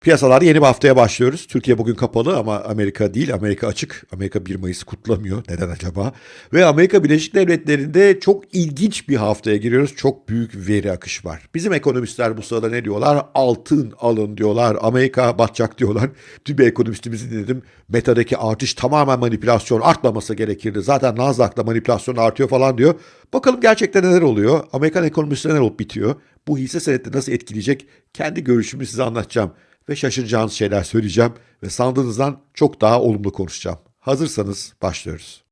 Piyasalarda yeni bir haftaya başlıyoruz. Türkiye bugün kapalı ama Amerika değil. Amerika açık. Amerika 1 Mayıs'ı kutlamıyor. Neden acaba? Ve Amerika Birleşik Devletleri'nde çok ilginç bir haftaya giriyoruz. Çok büyük veri akışı var. Bizim ekonomistler bu sırada ne diyorlar? Altın alın diyorlar. Amerika batacak diyorlar. Bir ekonomistimizi dinledim. Meta'daki artış tamamen manipülasyon. Artmaması gerekirdi. Zaten Nasdaq'ta manipülasyon artıyor falan diyor. Bakalım gerçekten neler oluyor? Amerikan ekonomisinde neler olup bitiyor? Bu hisse senetleri nasıl etkileyecek? Kendi görüşümü size anlatacağım ve şaşıracağınız şeyler söyleyeceğim ve sandığınızdan çok daha olumlu konuşacağım. Hazırsanız başlıyoruz.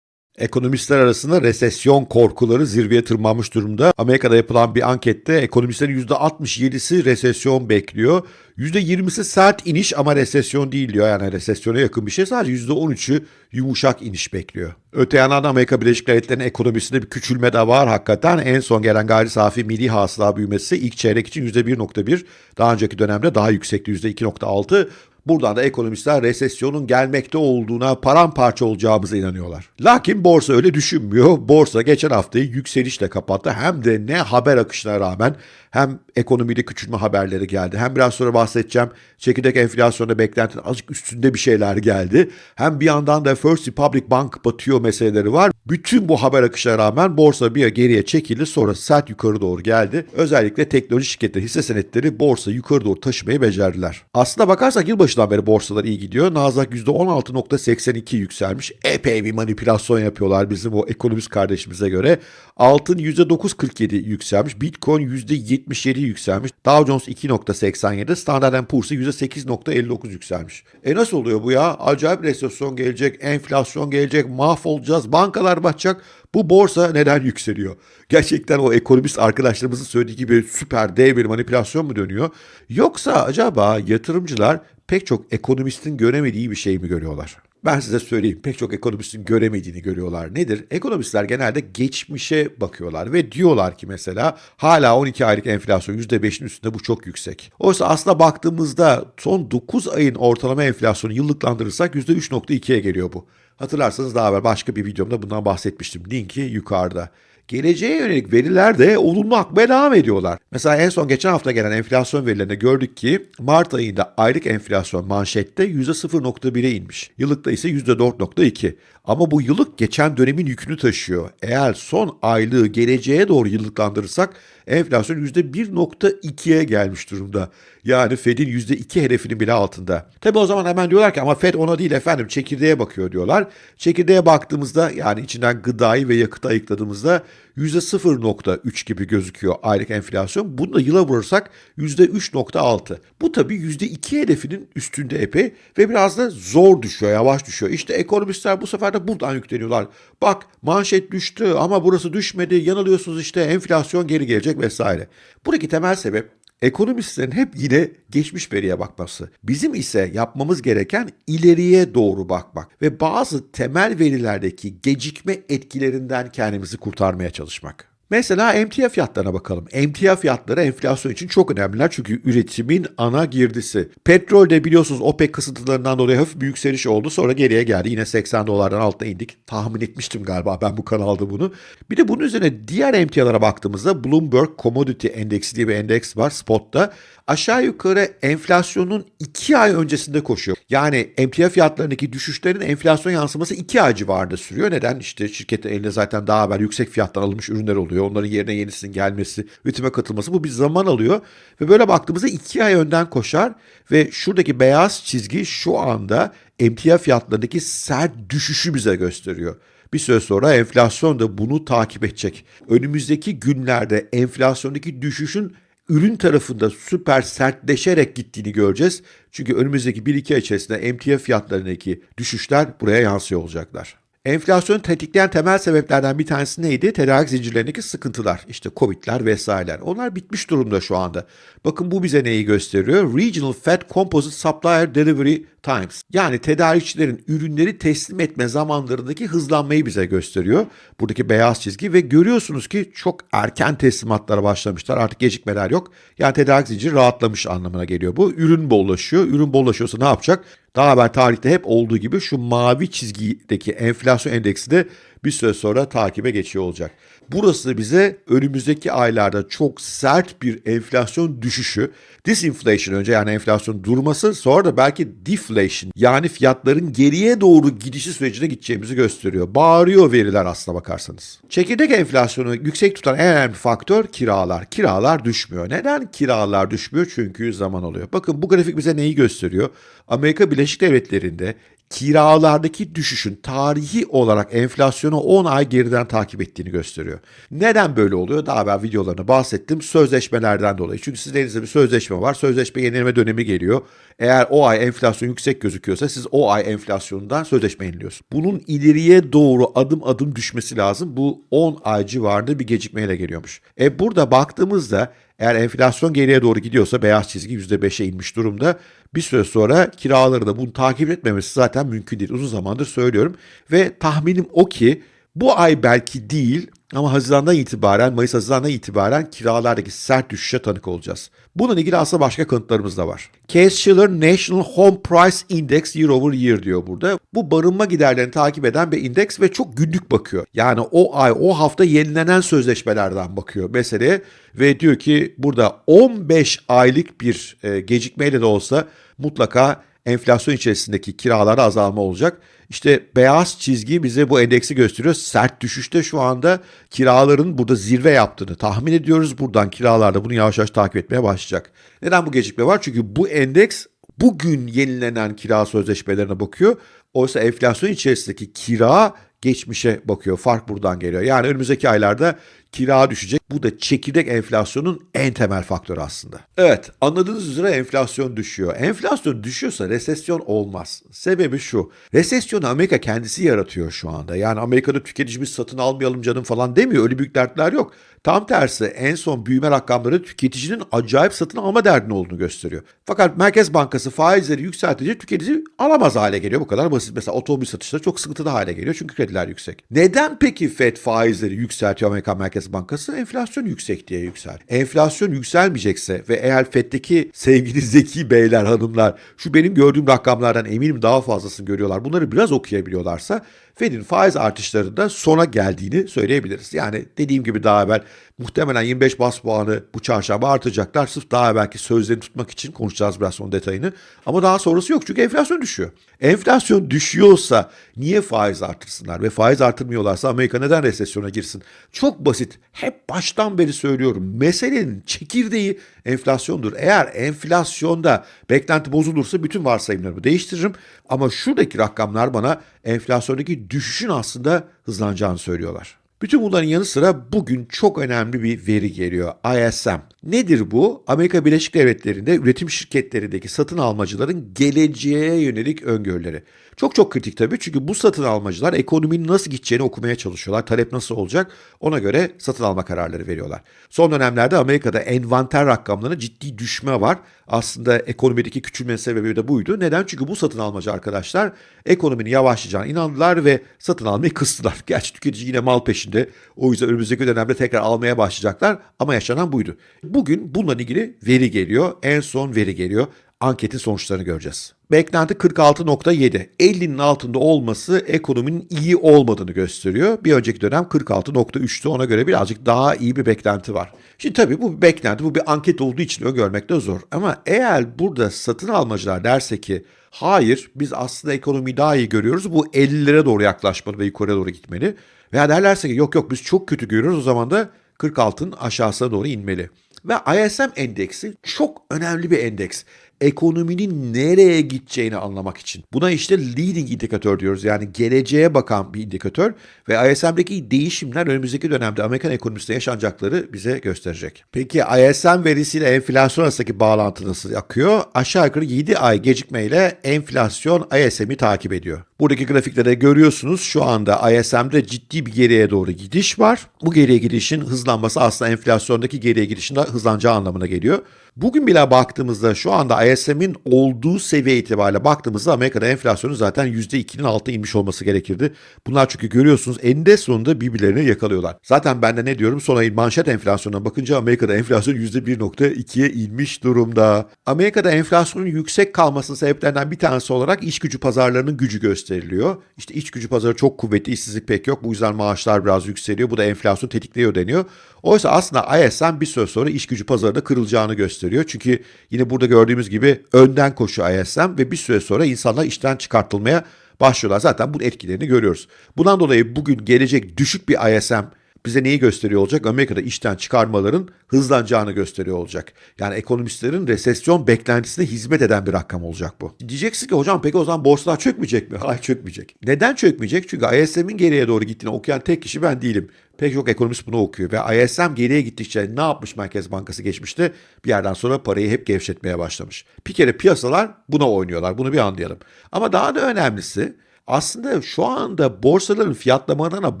Ekonomistler arasında resesyon korkuları zirveye tırmanmış durumda. Amerika'da yapılan bir ankette ekonomistlerin %67'si resesyon bekliyor. %20'si sert iniş ama resesyon değil diyor. Yani resesyona yakın bir şey. Sadece %13'ü yumuşak iniş bekliyor. Öte yandan Amerika Birleşik Devletleri'nin ekonomisinde bir küçülme de var hakikaten. En son gelen gayri safi milli hasıla büyümesi ilk çeyrek için %1.1. Daha önceki dönemde daha yüksekti %2.6. Buradan da ekonomistler resesyonun gelmekte olduğuna paramparça olacağımıza inanıyorlar. Lakin borsa öyle düşünmüyor. Borsa geçen haftayı yükselişle kapattı. Hem de ne haber akışına rağmen hem ekonomide küçülme haberleri geldi. Hem biraz sonra bahsedeceğim çekirdek enflasyonda beklentinin azıcık üstünde bir şeyler geldi. Hem bir yandan da First Republic Bank batıyor meseleleri var. Bütün bu haber akışına rağmen borsa bir geriye çekildi sonra sert yukarı doğru geldi. Özellikle teknoloji şirketleri hisse senetleri borsa yukarı doğru taşımayı becerdiler. Aslına bakarsak yılbaşından beri borsalar iyi gidiyor. Nasdaq %16.82 yükselmiş. Epey bir manipülasyon yapıyorlar bizim o ekonomist kardeşimize göre. Altın %9.47 yükselmiş. Bitcoin %77 yükselmiş. Dow Jones 2.87. Standard Poor's %8.59 yükselmiş. E nasıl oluyor bu ya? Acayip resesyon gelecek, enflasyon gelecek, mahvolacağız, bankalar batacak. Bu borsa neden yükseliyor? Gerçekten o ekonomist arkadaşlarımızın söylediği gibi süper dev bir manipülasyon mu dönüyor? Yoksa acaba yatırımcılar pek çok ekonomistin göremediği bir şey mi görüyorlar? Ben size söyleyeyim pek çok ekonomistin göremediğini görüyorlar. Nedir? Ekonomistler genelde geçmişe bakıyorlar ve diyorlar ki mesela hala 12 aylık enflasyon %5'in üstünde bu çok yüksek. Oysa aslında baktığımızda son 9 ayın ortalama enflasyonu yıllıklandırırsak %3.2'ye geliyor bu. Hatırlarsanız daha evvel başka bir videomda bundan bahsetmiştim. Linki yukarıda. Geleceğe yönelik veriler de olumlu akmaya devam ediyorlar. Mesela en son geçen hafta gelen enflasyon verilerinde gördük ki Mart ayında aylık enflasyon manşette %0.1'e inmiş. Yıllıkta ise %4.2. Ama bu yıllık geçen dönemin yükünü taşıyor. Eğer son aylığı geleceğe doğru yıllıklandırırsak enflasyon %1.2'ye gelmiş durumda. Yani Fed'in %2 hedefinin bile altında. Tabi o zaman hemen diyorlar ki ama Fed ona değil efendim çekirdeğe bakıyor diyorlar. Çekirdeğe baktığımızda yani içinden gıdayı ve yakıtı ayıkladığımızda %0.3 gibi gözüküyor aylık enflasyon. Bunu da yıla vurursak %3.6. Bu tabii %2 hedefinin üstünde epey ve biraz da zor düşüyor, yavaş düşüyor. İşte ekonomistler bu sefer de buradan yükleniyorlar. Bak manşet düştü ama burası düşmedi, yanılıyorsunuz işte enflasyon geri gelecek vesaire. Buradaki temel sebep Ekonomistlerin hep yine geçmiş veriye bakması. Bizim ise yapmamız gereken ileriye doğru bakmak ve bazı temel verilerdeki gecikme etkilerinden kendimizi kurtarmaya çalışmak. Mesela emtia fiyatlarına bakalım. Emtia fiyatları enflasyon için çok önemliler çünkü üretimin ana girdisi. Petrolde biliyorsunuz OPEC kısıtlarından dolayı hafif bir yükseliş oldu. Sonra geriye geldi. Yine 80 dolardan altına indik. Tahmin etmiştim galiba ben bu kanalda bunu. Bir de bunun üzerine diğer emtialara baktığımızda Bloomberg Commodity Endeksi diye bir endeks var spotta. Aşağı yukarı enflasyonun 2 ay öncesinde koşuyor. Yani emtia fiyatlarındaki düşüşlerin enflasyon yansıması 2 ay civarında sürüyor. Neden? İşte şirketin elinde zaten daha evvel yüksek fiyattan alınmış ürünler oluyor. Onların yerine yenisinin gelmesi, üretime katılması bu bir zaman alıyor. Ve böyle baktığımızda 2 ay önden koşar ve şuradaki beyaz çizgi şu anda emtia fiyatlarındaki sert düşüşü bize gösteriyor. Bir süre sonra enflasyon da bunu takip edecek. Önümüzdeki günlerde enflasyondaki düşüşün ürün tarafında süper sertleşerek gittiğini göreceğiz. Çünkü önümüzdeki 1-2 ay içerisinde emtia fiyatlarındaki düşüşler buraya yansıyor olacaklar. Enflasyonu tetikleyen temel sebeplerden bir tanesi neydi? Tedarik zincirlerindeki sıkıntılar. İşte Covid'ler vesaireler. Onlar bitmiş durumda şu anda. Bakın bu bize neyi gösteriyor? Regional Fed Composite Supplier Delivery Times. Yani tedarikçilerin ürünleri teslim etme zamanlarındaki hızlanmayı bize gösteriyor. Buradaki beyaz çizgi ve görüyorsunuz ki çok erken teslimatlara başlamışlar. Artık gecikmeler yok. Yani tedarik zinciri rahatlamış anlamına geliyor bu. Ürün bollaşıyor. Ürün bollaşıyorsa ne yapacak? Daha haber tarihte hep olduğu gibi şu mavi çizgideki enflasyon endeksi de bir süre sonra takibe geçiyor olacak. Burası bize önümüzdeki aylarda çok sert bir enflasyon düşüşü, disinflation önce yani enflasyon durması sonra da belki deflation yani fiyatların geriye doğru gidişi sürecine gideceğimizi gösteriyor. Bağırıyor veriler aslına bakarsanız. Çekirdek enflasyonu yüksek tutan en önemli faktör kiralar. Kiralar düşmüyor. Neden kiralar düşmüyor? Çünkü zaman oluyor. Bakın bu grafik bize neyi gösteriyor? Amerika Birleşik Devletleri'nde kiralardaki düşüşün tarihi olarak enflasyonu 10 ay geriden takip ettiğini gösteriyor. Neden böyle oluyor? Daha evvel videolarını bahsettim. Sözleşmelerden dolayı. Çünkü sizin elinizde bir sözleşme var. Sözleşme yenileme dönemi geliyor. Eğer o ay enflasyon yüksek gözüküyorsa siz o ay enflasyonundan sözleşme yeniliyorsunuz. Bunun ileriye doğru adım adım düşmesi lazım. Bu 10 ay civarında bir gecikmeyle geliyormuş. E burada baktığımızda eğer enflasyon geriye doğru gidiyorsa beyaz çizgi %5'e inmiş durumda. Bir süre sonra kiraları da bunu takip etmemesi zaten mümkün değil. Uzun zamandır söylüyorum. Ve tahminim o ki bu ay belki değil ama Haziran'dan itibaren, Mayıs Haziran'dan itibaren kiralardaki sert düşüşe tanık olacağız. Bununla ilgili aslında başka kanıtlarımız da var. Case-Shiller National Home Price Index Year over Year diyor burada. Bu barınma giderlerini takip eden bir indeks ve çok günlük bakıyor. Yani o ay, o hafta yenilenen sözleşmelerden bakıyor meseleye ve diyor ki burada 15 aylık bir e, gecikmeyle de olsa mutlaka enflasyon içerisindeki kiralarda azalma olacak. İşte beyaz çizgi bize bu endeksi gösteriyor. Sert düşüşte şu anda kiraların burada zirve yaptığını tahmin ediyoruz. Buradan kiralarda bunu yavaş yavaş takip etmeye başlayacak. Neden bu gecikme var? Çünkü bu endeks bugün yenilenen kira sözleşmelerine bakıyor. Oysa enflasyon içerisindeki kira geçmişe bakıyor. Fark buradan geliyor. Yani önümüzdeki aylarda kira düşecek. Bu da çekirdek enflasyonun en temel faktörü aslında. Evet anladığınız üzere enflasyon düşüyor. Enflasyon düşüyorsa resesyon olmaz. Sebebi şu. Resesyonu Amerika kendisi yaratıyor şu anda. Yani Amerika'da tüketicimiz satın almayalım canım falan demiyor. Öyle büyük dertler yok. Tam tersi en son büyüme rakamları tüketicinin acayip satın alma derdinin olduğunu gösteriyor. Fakat Merkez Bankası faizleri yükseltince tüketici alamaz hale geliyor. Bu kadar basit. Mesela otomobil satışları çok sıkıntılı hale geliyor çünkü krediler yüksek. Neden peki FED faizleri yükseltiyor Amerikan Merkez Bankası? Enflasyon yüksek diye yüksel. Enflasyon yükselmeyecekse ve eğer FED'deki sevgili zeki beyler hanımlar şu benim gördüğüm rakamlardan eminim daha fazlasını görüyorlar. Bunları biraz okuyabiliyorlarsa Fed'in faiz artışlarında sona geldiğini söyleyebiliriz. Yani dediğim gibi daha evvel muhtemelen 25 bas puanı bu çarşamba artacaklar. Sırf daha evvelki sözlerini tutmak için konuşacağız biraz son detayını. Ama daha sonrası yok çünkü enflasyon düşüyor. Enflasyon düşüyorsa niye faiz artırsınlar? Ve faiz artırmıyorlarsa Amerika neden resesyona girsin? Çok basit. Hep baştan beri söylüyorum. Meselenin çekirdeği enflasyondur. Eğer enflasyonda beklenti bozulursa bütün varsayımlarımı değiştiririm. Ama şuradaki rakamlar bana enflasyondaki düşüşün aslında hızlanacağını söylüyorlar. Bütün bunların yanı sıra bugün çok önemli bir veri geliyor. ISM. Nedir bu? Amerika Birleşik Devletleri'nde üretim şirketlerindeki satın almacıların geleceğe yönelik öngörüleri. Çok çok kritik tabii çünkü bu satın almacılar ekonominin nasıl gideceğini okumaya çalışıyorlar. Talep nasıl olacak ona göre satın alma kararları veriyorlar. Son dönemlerde Amerika'da envanter rakamlarında ciddi düşme var. Aslında ekonomideki küçülme sebebi de buydu. Neden? Çünkü bu satın almacı arkadaşlar ekonominin yavaşlayacağına inandılar ve satın almayı kıstılar. Gerçi tüketici yine mal peşinde. O yüzden önümüzdeki dönemde tekrar almaya başlayacaklar ama yaşanan buydu. Bugün bununla ilgili veri geliyor. En son veri geliyor. Anketin sonuçlarını göreceğiz. Beklenti 46.7. 50'nin altında olması ekonominin iyi olmadığını gösteriyor. Bir önceki dönem 46.3'tü. Ona göre birazcık daha iyi bir beklenti var. Şimdi tabii bu bir beklenti, bu bir anket olduğu için öngörmek de zor. Ama eğer burada satın almacılar derse ki hayır biz aslında ekonomiyi daha iyi görüyoruz. Bu 50'lere doğru yaklaşmalı ve yukarıya doğru gitmeli. Veya derlerse ki yok yok biz çok kötü görüyoruz o zaman da 46'ın aşağısına doğru inmeli. Ve ISM endeksi çok önemli bir endeks. Ekonominin nereye gideceğini anlamak için. Buna işte leading indikatör diyoruz. Yani geleceğe bakan bir indikatör ve ISM'deki değişimler önümüzdeki dönemde Amerikan ekonomisinde yaşanacakları bize gösterecek. Peki ISM verisiyle enflasyon arasındaki bağlantı nasıl akıyor? Aşağı yukarı 7 ay gecikmeyle enflasyon ISM'i takip ediyor. Buradaki grafiklerde görüyorsunuz şu anda ISM'de ciddi bir geriye doğru gidiş var. Bu geriye gidişin hızlanması aslında enflasyondaki geriye gidişin de hızlanacağı anlamına geliyor. Bugün bile baktığımızda şu anda ISM'in olduğu seviye itibariyle baktığımızda Amerika'da enflasyonun zaten %2'nin altına inmiş olması gerekirdi. Bunlar çünkü görüyorsunuz eninde sonunda birbirlerini yakalıyorlar. Zaten ben de ne diyorum son ayın manşet enflasyonuna bakınca Amerika'da enflasyon %1.2'ye inmiş durumda. Amerika'da enflasyonun yüksek kalmasının sebeplerinden bir tanesi olarak iş gücü pazarlarının gücü gösteriliyor. İşte iş gücü pazarı çok kuvvetli, işsizlik pek yok. Bu yüzden maaşlar biraz yükseliyor. Bu da enflasyon tetikliyor deniyor. Oysa aslında ISM bir süre sonra iş gücü pazarında kırılacağını gösteriyor. Çünkü yine burada gördüğümüz gibi önden koşuyor ISM ve bir süre sonra insanlar işten çıkartılmaya başlıyorlar. Zaten bunun etkilerini görüyoruz. Bundan dolayı bugün gelecek düşük bir ISM bize neyi gösteriyor olacak? Amerika'da işten çıkarmaların hızlanacağını gösteriyor olacak. Yani ekonomistlerin resesyon beklentisine hizmet eden bir rakam olacak bu. Diyeceksin ki hocam peki o zaman borsalar çökmeyecek mi? Hayır çökmeyecek. Neden çökmeyecek? Çünkü ISM'in geriye doğru gittiğini okuyan tek kişi ben değilim. Pek çok ekonomist bunu okuyor ve ISM geriye gittikçe ne yapmış Merkez Bankası geçmişte? Bir yerden sonra parayı hep gevşetmeye başlamış. Bir kere piyasalar buna oynuyorlar. Bunu bir anlayalım. Ama daha da önemlisi aslında şu anda borsaların fiyatlamalarına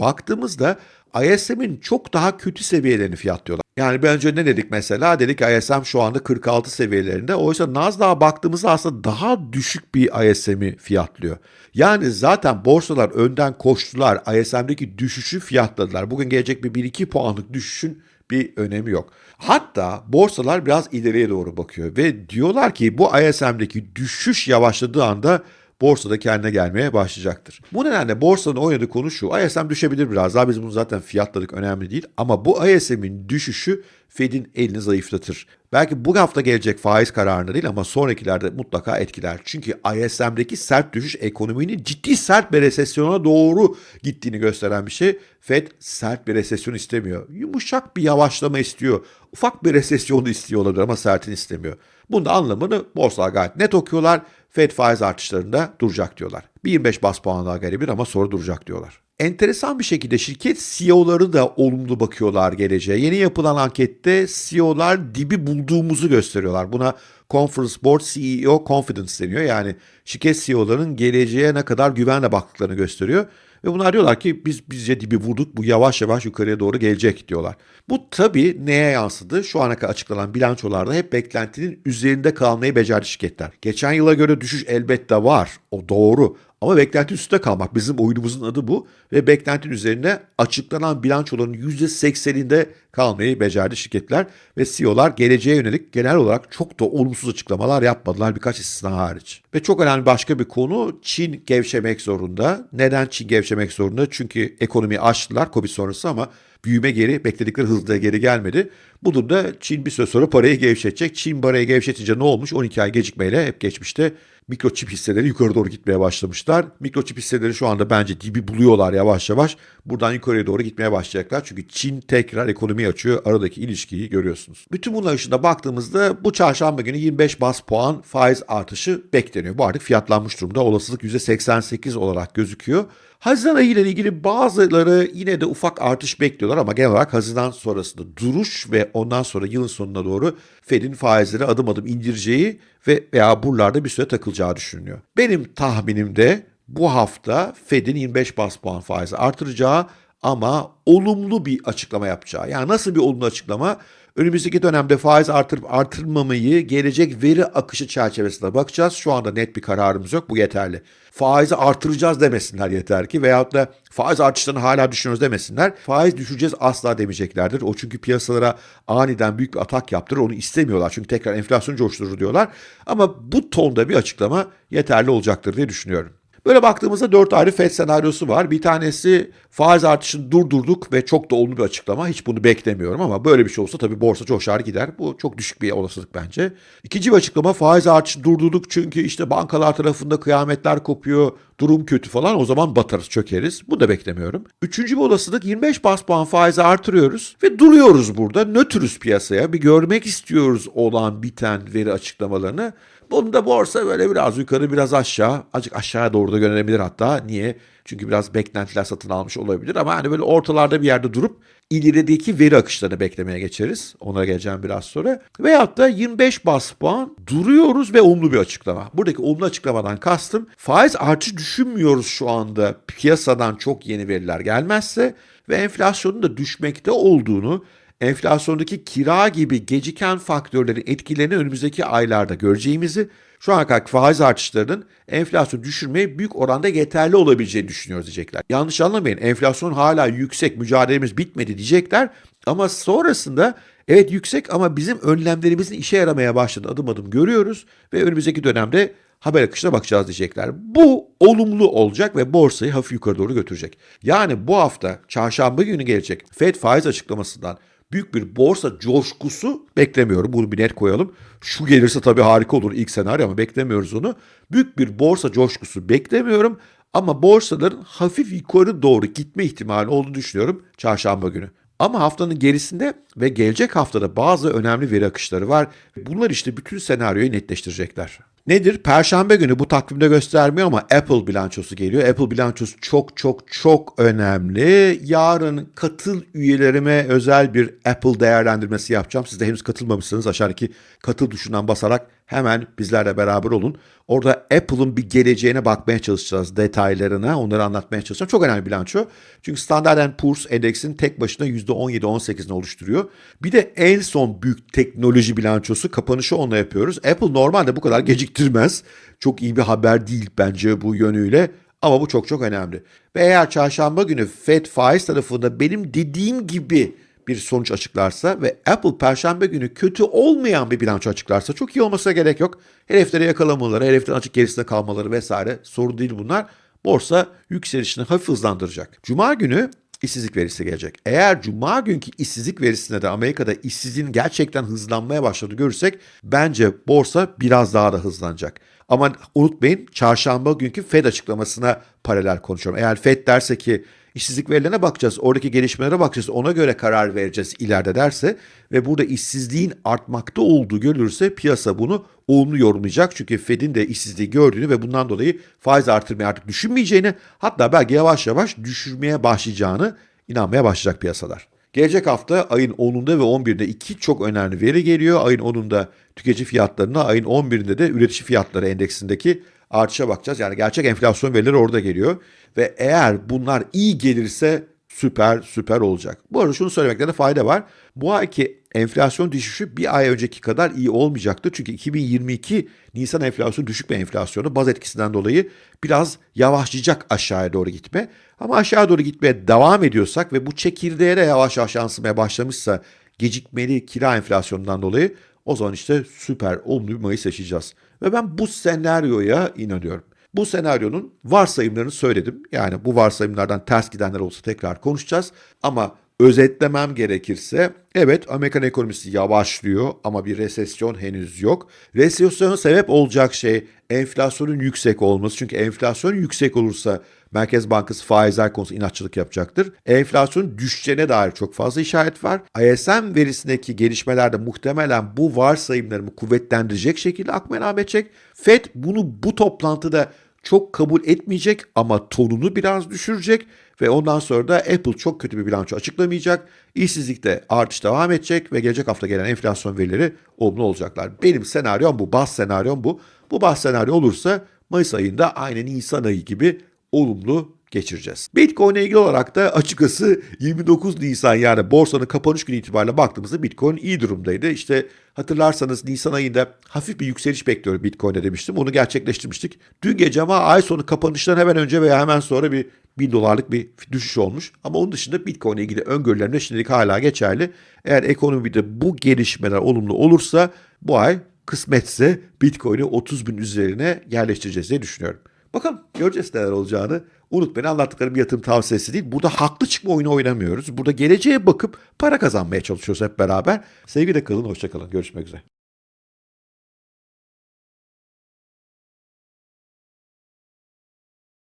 baktığımızda ISM'in çok daha kötü seviyelerini fiyatlıyorlar. Yani bir önce ne dedik mesela? Dedik ISM şu anda 46 seviyelerinde. Oysa Nasdaq'a baktığımızda aslında daha düşük bir ISM'i fiyatlıyor. Yani zaten borsalar önden koştular. ISM'deki düşüşü fiyatladılar. Bugün gelecek bir 1-2 puanlık düşüşün bir önemi yok. Hatta borsalar biraz ileriye doğru bakıyor ve diyorlar ki bu ISM'deki düşüş yavaşladığı anda borsada kendine gelmeye başlayacaktır. Bu nedenle borsanın oynadığı konu şu. ISM düşebilir biraz daha biz bunu zaten fiyatladık önemli değil. Ama bu ISM'in düşüşü Fed'in elini zayıflatır. Belki bu hafta gelecek faiz kararında değil ama sonrakilerde mutlaka etkiler. Çünkü ISM'deki sert düşüş ekonominin ciddi sert bir resesyona doğru gittiğini gösteren bir şey. Fed sert bir resesyon istemiyor. Yumuşak bir yavaşlama istiyor. Ufak bir resesyonu istiyor olabilir ama sertini istemiyor. Bunda anlamını borsalar gayet net okuyorlar. Fed faiz artışlarında duracak diyorlar. Bir 25 bas puan daha gelebilir ama sonra duracak diyorlar. Enteresan bir şekilde şirket CEO'ları da olumlu bakıyorlar geleceğe. Yeni yapılan ankette CEO'lar dibi bulduğumuzu gösteriyorlar. Buna Conference Board CEO Confidence deniyor. Yani şirket CEO'ların geleceğe ne kadar güvenle baktıklarını gösteriyor. Ve bunlar diyorlar ki biz bizce dibi vurduk bu yavaş yavaş yukarıya doğru gelecek diyorlar. Bu tabii neye yansıdı? Şu ana kadar açıklanan bilançolarda hep beklentinin üzerinde kalmayı becerdi şirketler. Geçen yıla göre düşüş elbette var. O doğru. Ama beklenti üstünde kalmak bizim oyunumuzun adı bu ve beklentinin üzerine açıklanan bilançoların %80'inde kalmayı becerdi şirketler ve CEO'lar geleceğe yönelik genel olarak çok da olumsuz açıklamalar yapmadılar birkaç istisna hariç. Ve çok önemli başka bir konu Çin gevşemek zorunda. Neden Çin gevşemek zorunda? Çünkü ekonomiyi açtılar Covid sonrası ama büyüme geri bekledikleri hızla geri gelmedi. Bu durumda Çin bir süre sonra parayı gevşetecek. Çin parayı gevşetince ne olmuş? 12 ay gecikmeyle hep geçmişte mikroçip hisseleri yukarı doğru gitmeye başlamışlar. Mikroçip hisseleri şu anda bence dibi buluyorlar yavaş yavaş. Buradan yukarıya doğru gitmeye başlayacaklar. Çünkü Çin tekrar ekonomi açıyor. Aradaki ilişkiyi görüyorsunuz. Bütün bunlar ışığında baktığımızda bu çarşamba günü 25 bas puan faiz artışı bekleniyor. Bu artık fiyatlanmış durumda. Olasılık %88 olarak gözüküyor. Haziran ayı ile ilgili bazıları yine de ufak artış bekliyorlar ama genel olarak Haziran sonrasında duruş ve ondan sonra yılın sonuna doğru Fed'in faizleri adım adım indireceği ve veya buralarda bir süre takılacağı düşünülüyor. Benim tahminimde bu hafta Fed'in 25 bas puan faizi artıracağı ama olumlu bir açıklama yapacağı. Yani nasıl bir olumlu açıklama? Önümüzdeki dönemde faiz artırıp artırmamayı gelecek veri akışı çerçevesinde bakacağız. Şu anda net bir kararımız yok. Bu yeterli. Faizi artıracağız demesinler yeter ki veyahut da faiz artışlarını hala düşünüyoruz demesinler. Faiz düşeceğiz asla demeyeceklerdir. O çünkü piyasalara aniden büyük bir atak yaptırır. Onu istemiyorlar. Çünkü tekrar enflasyon coşturur diyorlar. Ama bu tonda bir açıklama yeterli olacaktır diye düşünüyorum. Böyle baktığımızda dört ayrı FED senaryosu var. Bir tanesi faiz artışını durdurduk ve çok da olumlu bir açıklama. Hiç bunu beklemiyorum ama böyle bir şey olsa tabii borsa coşar gider. Bu çok düşük bir olasılık bence. İkinci bir açıklama faiz artışını durdurduk çünkü işte bankalar tarafında kıyametler kopuyor, durum kötü falan o zaman batarız, çökeriz. Bu da beklemiyorum. Üçüncü bir olasılık 25 bas puan faizi artırıyoruz ve duruyoruz burada. Nötrüz piyasaya. Bir görmek istiyoruz olan biten veri açıklamalarını. Bunda borsa böyle biraz yukarı biraz aşağı. Azıcık aşağıya doğru da yönelebilir hatta. Niye? Çünkü biraz beklentiler satın almış olabilir ama hani böyle ortalarda bir yerde durup ilerideki veri akışlarını beklemeye geçeriz. Ona geleceğim biraz sonra. Veyahut da 25 bas puan duruyoruz ve olumlu bir açıklama. Buradaki olumlu açıklamadan kastım faiz artış düşünmüyoruz şu anda piyasadan çok yeni veriler gelmezse ve enflasyonun da düşmekte olduğunu enflasyondaki kira gibi geciken faktörlerin etkilerini önümüzdeki aylarda göreceğimizi, şu ana kadar faiz artışlarının enflasyonu düşürmeye büyük oranda yeterli olabileceğini düşünüyoruz diyecekler. Yanlış anlamayın enflasyon hala yüksek mücadelemiz bitmedi diyecekler ama sonrasında evet yüksek ama bizim önlemlerimizin işe yaramaya başladığını adım adım görüyoruz ve önümüzdeki dönemde haber akışına bakacağız diyecekler. Bu olumlu olacak ve borsayı hafif yukarı doğru götürecek. Yani bu hafta çarşamba günü gelecek Fed faiz açıklamasından büyük bir borsa coşkusu beklemiyorum. Bunu bir net koyalım. Şu gelirse tabii harika olur ilk senaryo ama beklemiyoruz onu. Büyük bir borsa coşkusu beklemiyorum ama borsaların hafif yukarı doğru gitme ihtimali olduğunu düşünüyorum çarşamba günü. Ama haftanın gerisinde ve gelecek haftada bazı önemli veri akışları var. Bunlar işte bütün senaryoyu netleştirecekler. Nedir? Perşembe günü bu takvimde göstermiyor ama Apple bilançosu geliyor. Apple bilançosu çok çok çok önemli. Yarın katıl üyelerime özel bir Apple değerlendirmesi yapacağım. Siz de henüz katılmamışsınız aşağıdaki katıl tuşundan basarak hemen bizlerle beraber olun. Orada Apple'ın bir geleceğine bakmaya çalışacağız detaylarına. Onları anlatmaya çalışacağım. Çok önemli bilanço. Çünkü Standard Poor's endeksin tek başına %17-18'ini oluşturuyor. Bir de en son büyük teknoloji bilançosu kapanışı onunla yapıyoruz. Apple normalde bu kadar geciktirmez. Çok iyi bir haber değil bence bu yönüyle. Ama bu çok çok önemli. Ve eğer çarşamba günü Fed faiz tarafında benim dediğim gibi bir sonuç açıklarsa ve Apple perşembe günü kötü olmayan bir bilanço açıklarsa çok iyi olmasına gerek yok. Hedefleri yakalamaları, hedeflerin açık gerisinde kalmaları vesaire sorun değil bunlar. Borsa yükselişini hafif hızlandıracak. Cuma günü işsizlik verisi gelecek. Eğer cuma günkü işsizlik verisinde de Amerika'da işsizliğin gerçekten hızlanmaya başladı görürsek bence borsa biraz daha da hızlanacak. Ama unutmayın çarşamba günkü Fed açıklamasına paralel konuşuyorum. Eğer Fed derse ki işsizlik verilerine bakacağız, oradaki gelişmelere bakacağız, ona göre karar vereceğiz ileride derse ve burada işsizliğin artmakta olduğu görülürse piyasa bunu olumlu yorumlayacak. Çünkü Fed'in de işsizliği gördüğünü ve bundan dolayı faiz artırmayı artık düşünmeyeceğini hatta belki yavaş yavaş düşürmeye başlayacağını inanmaya başlayacak piyasalar. Gelecek hafta ayın 10'unda ve 11'inde iki çok önemli veri geliyor. Ayın 10'unda tüketici fiyatlarına, ayın 11'inde de üretici fiyatları endeksindeki artışa bakacağız. Yani gerçek enflasyon verileri orada geliyor. Ve eğer bunlar iyi gelirse süper süper olacak. Bu arada şunu söylemekte de fayda var. Bu ayki enflasyon düşüşü bir ay önceki kadar iyi olmayacaktı. Çünkü 2022 Nisan enflasyonu düşük bir enflasyonu. Baz etkisinden dolayı biraz yavaşlayacak aşağıya doğru gitme. Ama aşağı doğru gitmeye devam ediyorsak ve bu çekirdeğe de yavaş yavaş yansımaya başlamışsa gecikmeli kira enflasyonundan dolayı o zaman işte süper olumlu bir Mayıs yaşayacağız. Ve ben bu senaryoya inanıyorum. Bu senaryonun varsayımlarını söyledim. Yani bu varsayımlardan ters gidenler olsa tekrar konuşacağız. Ama özetlemem gerekirse evet Amerikan ekonomisi yavaşlıyor ama bir resesyon henüz yok. Resesyona sebep olacak şey enflasyonun yüksek olması. Çünkü enflasyon yüksek olursa Merkez Bankası faizler konusunda inatçılık yapacaktır. Enflasyonun düşeceğine dair çok fazla işaret var. ISM verisindeki gelişmelerde muhtemelen bu varsayımlarımı kuvvetlendirecek şekilde akmaya devam edecek. FED bunu bu toplantıda çok kabul etmeyecek ama tonunu biraz düşürecek ve ondan sonra da Apple çok kötü bir bilanço açıklamayacak. İşsizlikte artış devam edecek ve gelecek hafta gelen enflasyon verileri olumlu olacaklar. Benim senaryom bu, bas senaryom bu. Bu bas senaryo olursa Mayıs ayında aynı Nisan ayı gibi olumlu geçireceğiz. Bitcoin ile ilgili olarak da açıkçası 29 Nisan yani borsanın kapanış günü itibariyle baktığımızda Bitcoin iyi durumdaydı. İşte hatırlarsanız Nisan ayında hafif bir yükseliş bekliyorum Bitcoin'e demiştim. Onu gerçekleştirmiştik. Dün gece ama ay sonu kapanıştan hemen önce veya hemen sonra bir 1000 dolarlık bir düşüş olmuş. Ama onun dışında Bitcoin ile ilgili öngörülerim şimdilik hala geçerli. Eğer ekonomide bu gelişmeler olumlu olursa bu ay kısmetse Bitcoin'i 30 bin üzerine yerleştireceğiz diye düşünüyorum. Bakalım göreceğiz neler olacağını. Unutmayın anlattıklarım yatırım tavsiyesi değil. Burada haklı çıkma oyunu oynamıyoruz. Burada geleceğe bakıp para kazanmaya çalışıyoruz hep beraber. Sevgiyle kalın, hoşça kalın. Görüşmek üzere.